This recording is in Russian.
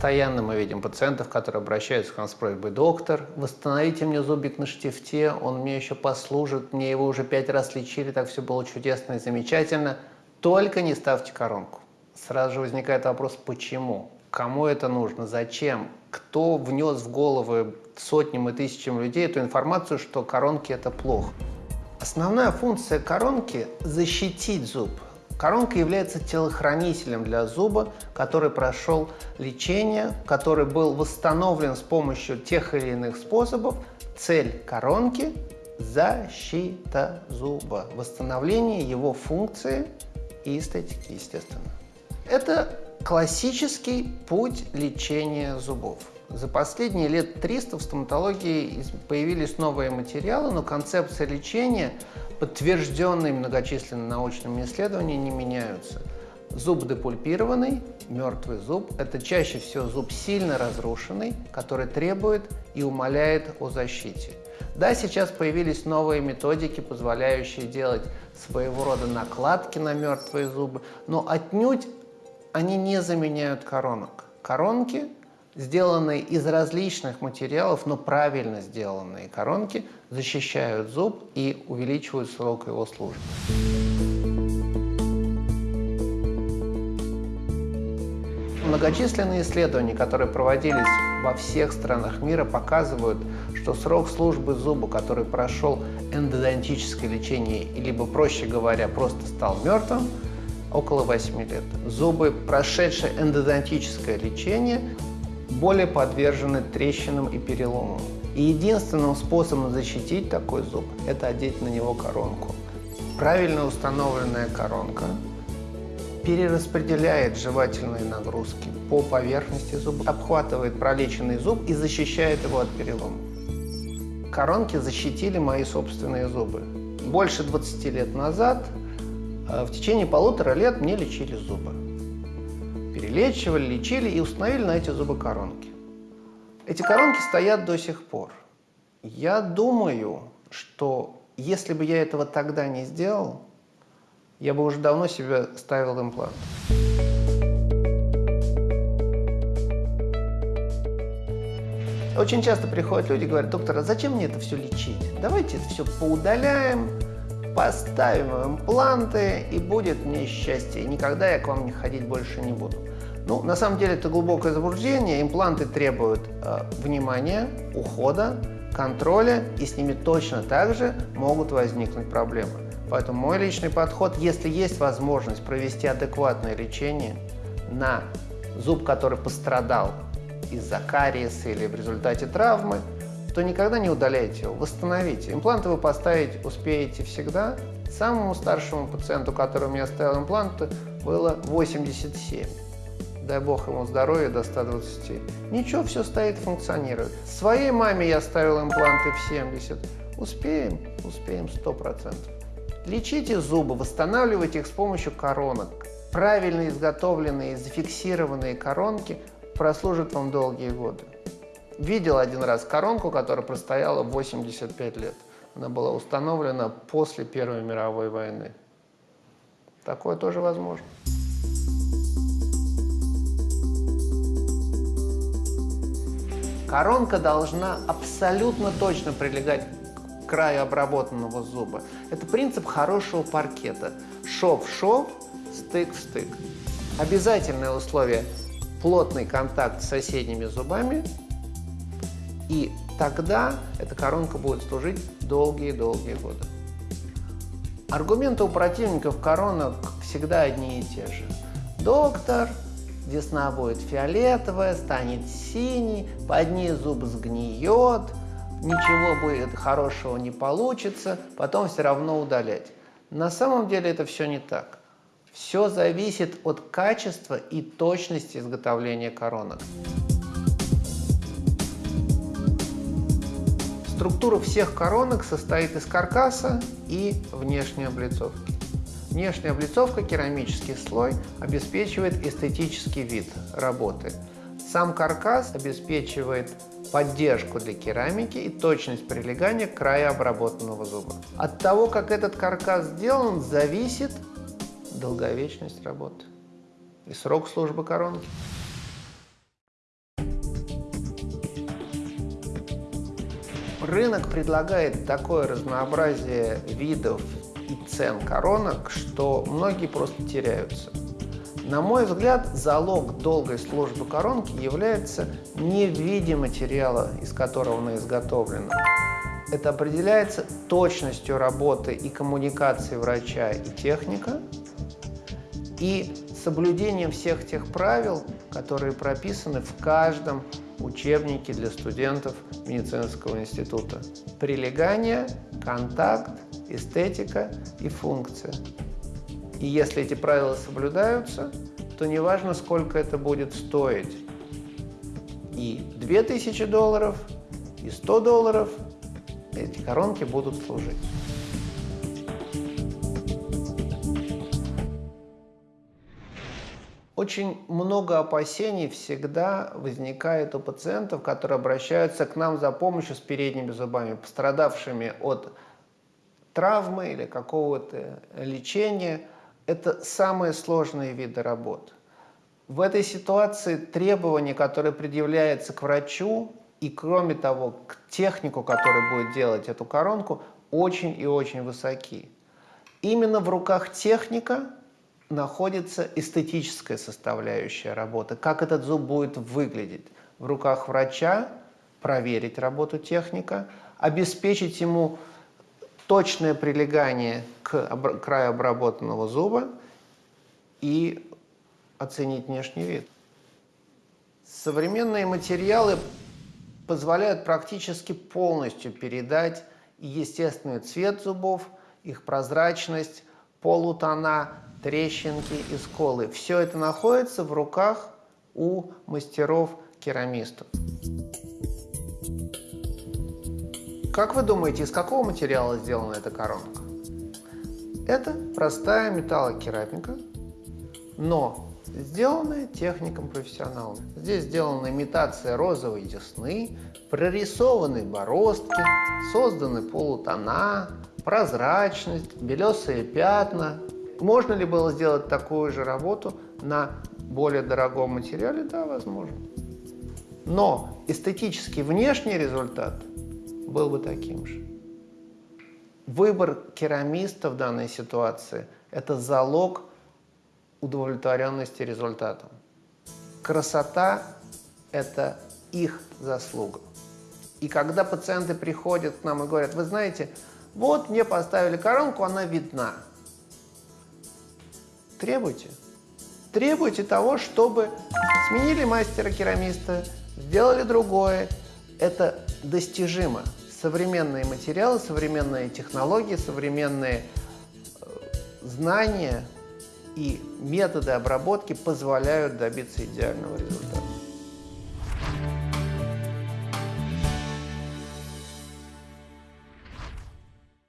Постоянно мы видим пациентов, которые обращаются к нам с просьбой «Доктор, восстановите мне зубик на штифте, он мне еще послужит, мне его уже пять раз лечили, так все было чудесно и замечательно, только не ставьте коронку». Сразу же возникает вопрос «Почему?». Кому это нужно? Зачем? Кто внес в головы сотням и тысячам людей эту информацию, что коронки – это плохо? Основная функция коронки – защитить зуб. Коронка является телохранителем для зуба, который прошел лечение, который был восстановлен с помощью тех или иных способов. Цель коронки – защита зуба, восстановление его функции и эстетики, естественно. Это классический путь лечения зубов. За последние лет 300 в стоматологии появились новые материалы, но концепция лечения, подтвержденные многочисленными научными исследованиями, не меняются. Зуб депульпированный, мертвый зуб – это чаще всего зуб сильно разрушенный, который требует и умоляет о защите. Да, сейчас появились новые методики, позволяющие делать своего рода накладки на мертвые зубы, но отнюдь они не заменяют коронок. Коронки, сделанные из различных материалов, но правильно сделанные коронки, защищают зуб и увеличивают срок его службы. Многочисленные исследования, которые проводились во всех странах мира, показывают, что срок службы зуба, который прошел эндодонтическое лечение, либо, проще говоря, просто стал мертвым, около 8 лет. Зубы, прошедшие эндодонтическое лечение, более подвержены трещинам и переломам. И единственным способом защитить такой зуб – это одеть на него коронку. Правильно установленная коронка перераспределяет жевательные нагрузки по поверхности зуба, обхватывает пролеченный зуб и защищает его от перелома. Коронки защитили мои собственные зубы. Больше 20 лет назад а в течение полутора лет мне лечили зубы. Перелечивали, лечили и установили на эти зубы коронки. Эти коронки стоят до сих пор. Я думаю, что если бы я этого тогда не сделал, я бы уже давно себе ставил имплант. Очень часто приходят люди и говорят, доктор, а зачем мне это все лечить? Давайте это все поудаляем, Поставим импланты, и будет мне счастье. И никогда я к вам не ходить больше не буду. Ну, на самом деле это глубокое заблуждение. Импланты требуют э, внимания, ухода, контроля, и с ними точно так же могут возникнуть проблемы. Поэтому мой личный подход, если есть возможность провести адекватное лечение на зуб, который пострадал из-за кариеса или в результате травмы, то никогда не удаляйте его, восстановите. Импланты вы поставить успеете всегда. Самому старшему пациенту, который у меня ставил импланты, было 87. Дай бог ему здоровья до 120. Ничего, все стоит, функционирует. Своей маме я ставил импланты в 70. Успеем, успеем 100%. Лечите зубы, восстанавливайте их с помощью коронок. Правильно изготовленные, зафиксированные коронки прослужат вам долгие годы. Видел один раз коронку, которая простояла 85 лет. Она была установлена после Первой мировой войны. Такое тоже возможно. Коронка должна абсолютно точно прилегать к краю обработанного зуба. Это принцип хорошего паркета. Шов в шов, стык в стык. Обязательное условие – плотный контакт с соседними зубами и тогда эта коронка будет служить долгие-долгие годы. Аргументы у противников коронок всегда одни и те же. Доктор, весна будет фиолетовая, станет синий, под ней зуб сгниет, ничего будет хорошего не получится, потом все равно удалять. На самом деле это все не так. Все зависит от качества и точности изготовления коронок. Структура всех коронок состоит из каркаса и внешней облицовки. Внешняя облицовка керамический слой обеспечивает эстетический вид работы. Сам каркас обеспечивает поддержку для керамики и точность прилегания к краю обработанного зуба. От того, как этот каркас сделан, зависит долговечность работы и срок службы коронки. Рынок предлагает такое разнообразие видов цен коронок, что многие просто теряются. На мой взгляд, залог долгой службы коронки является не в виде материала, из которого она изготовлена. Это определяется точностью работы и коммуникации врача и техника, и соблюдением всех тех правил, которые прописаны в каждом учебнике для студентов медицинского института. Прилегание, контакт, эстетика и функция. И если эти правила соблюдаются, то неважно, сколько это будет стоить. И 2000 долларов, и 100 долларов эти коронки будут служить. Очень много опасений всегда возникает у пациентов, которые обращаются к нам за помощью с передними зубами, пострадавшими от травмы или какого-то лечения. Это самые сложные виды работ. В этой ситуации требования, которые предъявляются к врачу и, кроме того, к технику, который будет делать эту коронку, очень и очень высоки. Именно в руках техника находится эстетическая составляющая работы, как этот зуб будет выглядеть. В руках врача проверить работу техника, обеспечить ему точное прилегание к краю обработанного зуба и оценить внешний вид. Современные материалы позволяют практически полностью передать естественный цвет зубов, их прозрачность, полутона, трещинки и сколы. Все это находится в руках у мастеров-керамистов. Как вы думаете, из какого материала сделана эта коронка? Это простая металлокерамика, но сделанная техником профессионалов. Здесь сделана имитация розовой десны, прорисованы бороздки, созданы полутона, прозрачность, белесые пятна, можно ли было сделать такую же работу на более дорогом материале? Да, возможно. Но эстетический внешний результат был бы таким же. Выбор керамиста в данной ситуации – это залог удовлетворенности результатом. Красота – это их заслуга. И когда пациенты приходят к нам и говорят, вы знаете, вот мне поставили коронку, она видна – Требуйте. Требуйте того, чтобы сменили мастера-керамиста, сделали другое. Это достижимо. Современные материалы, современные технологии, современные э, знания и методы обработки позволяют добиться идеального результата.